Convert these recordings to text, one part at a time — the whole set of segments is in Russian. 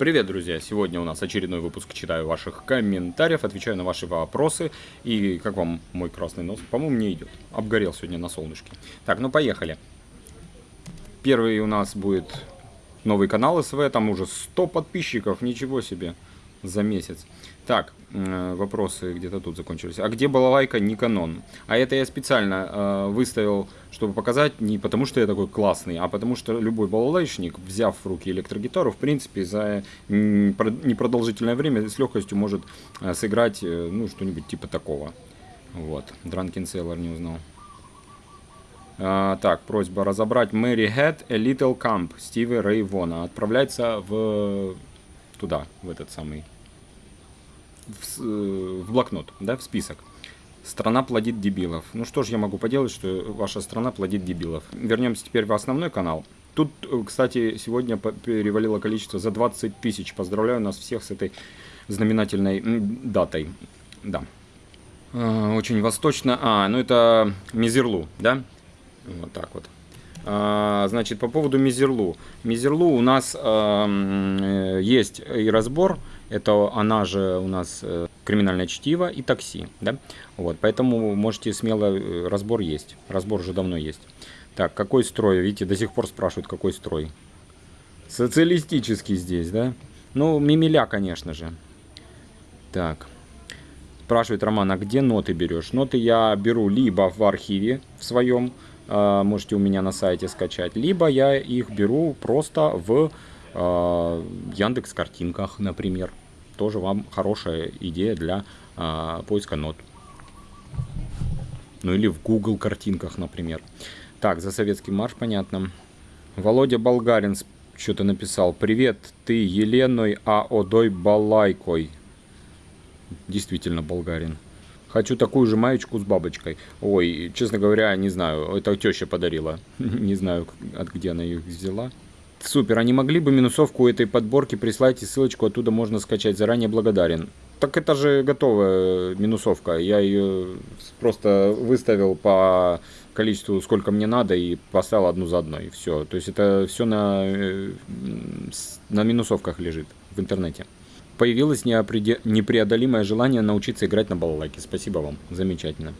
Привет, друзья! Сегодня у нас очередной выпуск «Читаю ваших комментариев», отвечаю на ваши вопросы. И как вам мой красный нос? По-моему, не идет. Обгорел сегодня на солнышке. Так, ну поехали. Первый у нас будет новый канал СВ, там уже 100 подписчиков, ничего себе, за месяц. Так, э, вопросы где-то тут закончились. А где балалайка Никанон? А это я специально э, выставил, чтобы показать, не потому что я такой классный, а потому что любой балалайшник, взяв в руки электрогитару, в принципе, за непродолжительное время с легкостью может э, сыграть, ну, что-нибудь типа такого. Вот, Дранкин Селлар не узнал. А, так, просьба разобрать Мэри Head A Little Camp Стиви Рэй Вона. Отправляется в туда, в этот самый в, э, в блокнот, да, в список. Страна плодит дебилов. Ну что ж я могу поделать, что ваша страна плодит дебилов. Вернемся теперь в основной канал. Тут, э, кстати, сегодня перевалило количество за 20 тысяч. Поздравляю нас всех с этой знаменательной датой. Да. А, очень восточно. А, ну это Мизерлу, да? Вот так вот. А, значит, по поводу Мизерлу. Мизерлу у нас э, есть и разбор это она же у нас э, криминальное чтиво и такси. Да? Вот, поэтому можете смело, э, разбор есть. Разбор уже давно есть. Так, какой строй? Видите, до сих пор спрашивают, какой строй. Социалистический здесь, да? Ну, мимиля, конечно же. Так. Спрашивает Роман, а где ноты берешь? Ноты я беру либо в архиве в своем, а, можете у меня на сайте скачать, либо я их беру просто в а, Яндекс картинках, например. Тоже вам хорошая идея для а, поиска нот. Ну или в Google картинках, например. Так, за советский марш понятно. Володя Болгарин что-то написал. Привет, ты Еленой Аодой Балайкой. Действительно, болгарин. Хочу такую же маечку с бабочкой. Ой, честно говоря, не знаю. Это теща подарила. не знаю, от где она их взяла. Супер, а не могли бы минусовку этой подборки прислать и ссылочку оттуда можно скачать? Заранее благодарен. Так это же готовая минусовка. Я ее просто выставил по количеству, сколько мне надо, и поставил одну за одной. Все. То есть это все на, э, на минусовках лежит в интернете. Появилось непреодолимое желание научиться играть на балалайке. Спасибо вам. Замечательно.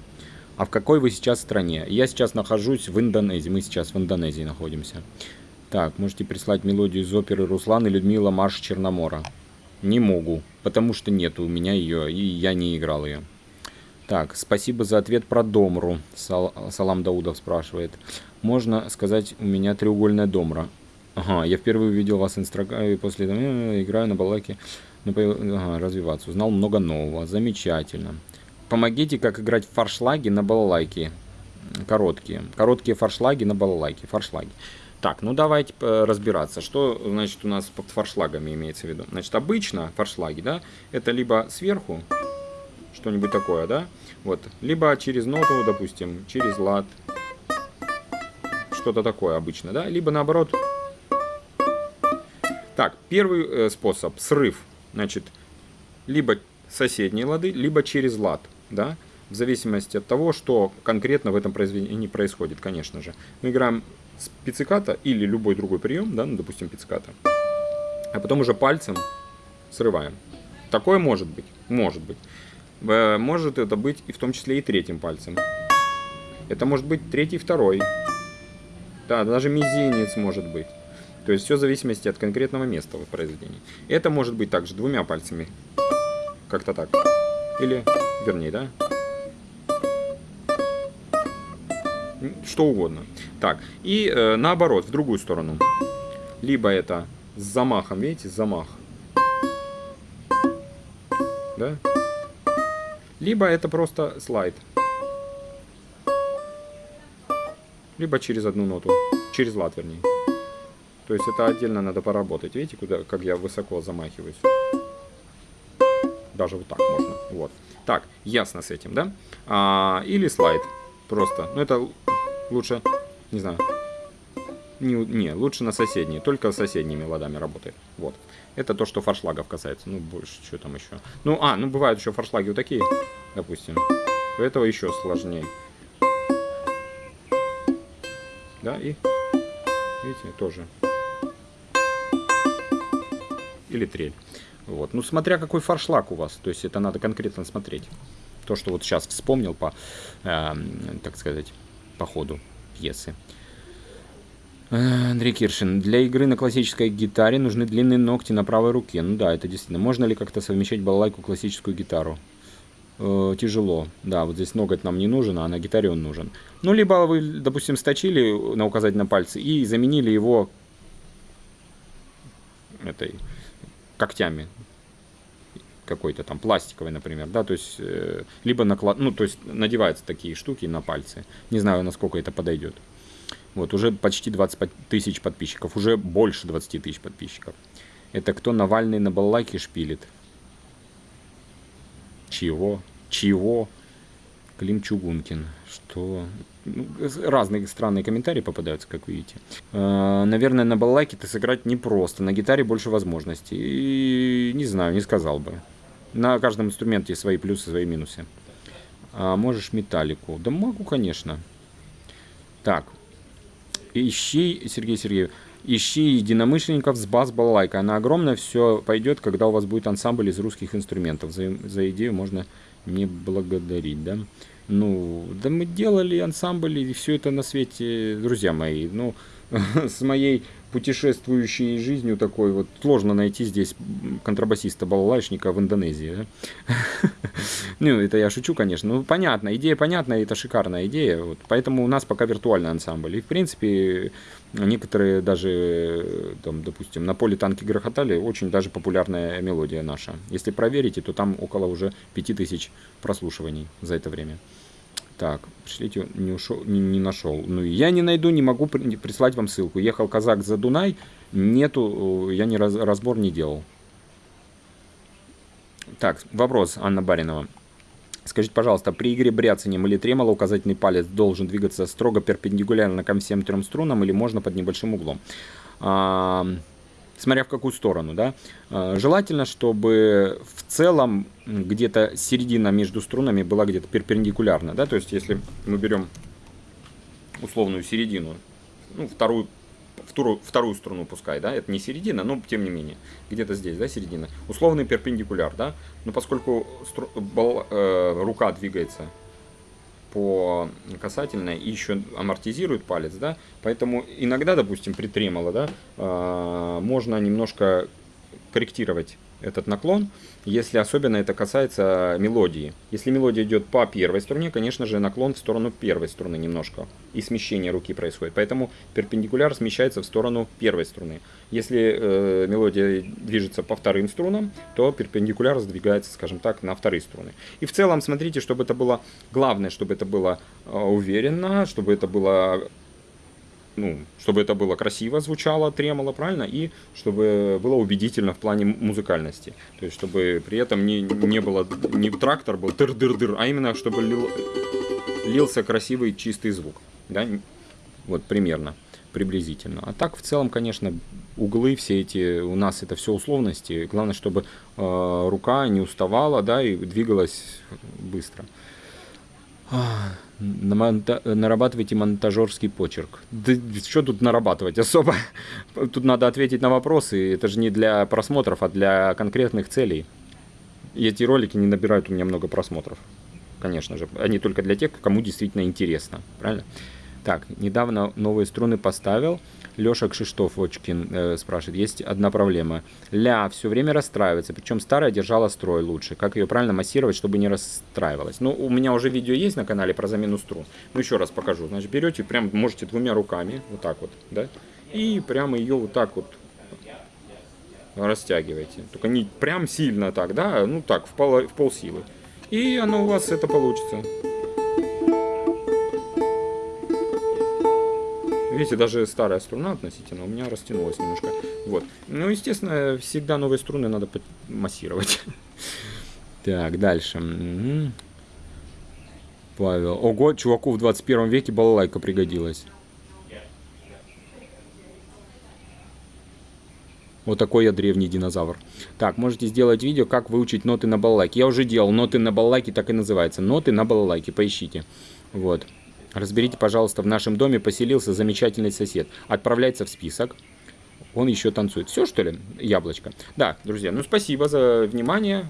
А в какой вы сейчас стране? Я сейчас нахожусь в Индонезии. Мы сейчас в Индонезии находимся. Так, можете прислать мелодию из оперы Руслан и Людмила Марш Черномора. Не могу, потому что нет у меня ее, и я не играл ее. Так, спасибо за ответ про Домру. Сал Салам Даудов спрашивает. Можно сказать, у меня треугольная Домра. Ага, я впервые увидел вас инструктора и после этого играю на балаке. Развиваться. Узнал много нового. Замечательно. Помогите, как играть в фаршлаги на балалайке. Короткие. Короткие фаршлаги на балалайке. Фаршлаги. Так, ну давайте э, разбираться, что значит у нас под форшлагами имеется в виду. Значит, обычно форшлаги, да, это либо сверху, что-нибудь такое, да, вот, либо через ноту, допустим, через лад, что-то такое обычно, да, либо наоборот. Так, первый э, способ, срыв, значит, либо соседние лады, либо через лад, да, в зависимости от того, что конкретно в этом произведении происходит, конечно же. Мы играем с пицциката или любой другой прием, да, ну, допустим, пицциката, а потом уже пальцем срываем. Такое может быть, может быть. Может это быть и в том числе и третьим пальцем. Это может быть третий, второй. Да, даже мизинец может быть. То есть все в зависимости от конкретного места в произведении. Это может быть также двумя пальцами. Как-то так. Или, вернее, да, что угодно. Так, и э, наоборот, в другую сторону. Либо это с замахом, видите, замах. Да? Либо это просто слайд. Либо через одну ноту. Через лад, вернее. То есть это отдельно надо поработать. Видите, куда, как я высоко замахиваюсь. Даже вот так можно. Вот. Так, ясно с этим, да? А, или слайд. Просто. Ну, это лучше, не знаю, не, не, лучше на соседние, только соседними ладами работает. Вот. Это то, что фаршлагов касается. Ну, больше, что там еще. Ну, а, ну, бывают еще фаршлаги вот такие, допустим. У этого еще сложнее. Да, и, видите, тоже. Или трель. Вот. Ну, смотря какой фаршлаг у вас, то есть это надо конкретно смотреть. То, что вот сейчас вспомнил по, э, так сказать, по ходу пьесы. Андрей Киршин. Для игры на классической гитаре нужны длинные ногти на правой руке. Ну да, это действительно. Можно ли как-то совмещать балалайку классическую гитару? Э, тяжело. Да, вот здесь ноготь нам не нужен, а на гитаре он нужен. Ну, либо вы, допустим, сточили на указательном пальце и заменили его этой когтями какой-то там пластиковый, например, да, то есть э, либо наклад, ну, то есть надеваются такие штуки на пальцы. Не знаю, насколько это подойдет. Вот, уже почти 20 тысяч подписчиков, уже больше 20 тысяч подписчиков. Это кто Навальный на баллайке шпилит? Чего? Чего? Клим Чугункин. Что? Ну, разные странные комментарии попадаются, как видите. Э, наверное, на балалайке ты сыграть непросто. На гитаре больше возможностей. И не знаю, не сказал бы. На каждом инструменте свои плюсы, свои минусы. А можешь металлику? Да могу, конечно. Так, ищи, Сергей Сергеев, ищи единомышленников с бас-балалайкой. Она огромная, все пойдет, когда у вас будет ансамбль из русских инструментов. За, за идею можно не благодарить, да? Ну, да мы делали ансамбль и все это на свете, друзья мои. Ну, с моей путешествующей жизнью такой вот сложно найти здесь контрабасиста-балалайшника в Индонезии. Ну, это я шучу, конечно. Ну, понятно, идея понятная, это шикарная идея. Поэтому у нас пока виртуальный ансамбль. И, в принципе, некоторые даже, там, допустим, на поле танки грохотали, очень даже популярная мелодия наша. Если проверите, то там около уже 5000 прослушиваний за это время. Так, пришлите, не, ушел, не, не нашел. Ну, я не найду, не могу прислать вам ссылку. Ехал казак за Дунай, нету, я не раз, разбор не делал. Так, вопрос, Анна Баринова. Скажите, пожалуйста, при игре бряцанием или тремоло указательный палец должен двигаться строго перпендикулярно ко всем трем струнам или можно под небольшим углом? А, смотря в какую сторону, да. А, желательно, чтобы в целом где-то середина между струнами была где-то перпендикулярна, да, то есть если мы берем условную середину, ну, вторую, вторую, вторую струну пускай, да, это не середина, но тем не менее, где-то здесь, да, середина, условный перпендикуляр, да, но поскольку стру, бал, э, рука двигается по касательной и еще амортизирует палец, да, поэтому иногда, допустим, при тремоло, да, э, можно немножко корректировать этот наклон, если особенно это касается мелодии. Если мелодия идет по первой струне, конечно же, наклон в сторону первой струны немножко, и смещение руки происходит. Поэтому перпендикуляр смещается в сторону первой струны. Если э, мелодия движется по вторым струнам, то перпендикуляр сдвигается, скажем так, на вторые струны. И в целом, смотрите, чтобы это было, главное, чтобы это было э, уверенно, чтобы это было ну, чтобы это было красиво звучало, тремоло, правильно, и чтобы было убедительно в плане музыкальности. То есть, чтобы при этом не, не было, не трактор был тыр-дыр-дыр, а именно, чтобы лил, лился красивый чистый звук. Да? Вот примерно, приблизительно. А так, в целом, конечно, углы все эти, у нас это все условности. Главное, чтобы э, рука не уставала, да, и двигалась быстро. Намонта... Нарабатывайте монтажерский почерк. Да что тут нарабатывать особо? Тут надо ответить на вопросы. Это же не для просмотров, а для конкретных целей. И эти ролики не набирают у меня много просмотров. Конечно же. Они только для тех, кому действительно интересно. Правильно? Так, недавно новые струны поставил. Леша Кшиштофочкин э, спрашивает, есть одна проблема. Ля все время расстраивается, причем старая держала строй лучше. Как ее правильно массировать, чтобы не расстраивалась? Ну, у меня уже видео есть на канале про замену струн. Ну, еще раз покажу. Значит, берете, прям можете двумя руками, вот так вот, да, и прямо ее вот так вот растягиваете. Только не прям сильно так, да, ну так, в пол, в пол силы. И оно у вас это получится. Видите, даже старая струна относительно у меня растянулась немножко. Вот. Ну, естественно, всегда новые струны надо массировать. Так, дальше. Павел. Ого, чуваку в 21 веке балалайка пригодилась. Вот такой я древний динозавр. Так, можете сделать видео, как выучить ноты на балалайке. Я уже делал, ноты на балалайке так и называется. Ноты на балалайке, поищите. Вот. Разберите, пожалуйста, в нашем доме поселился замечательный сосед. Отправляется в список. Он еще танцует. Все, что ли? Яблочко. Да, друзья, ну спасибо за внимание.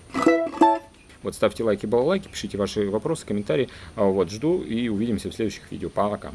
Вот, ставьте лайки, балалайки, пишите ваши вопросы, комментарии. А, вот, жду и увидимся в следующих видео. Пока.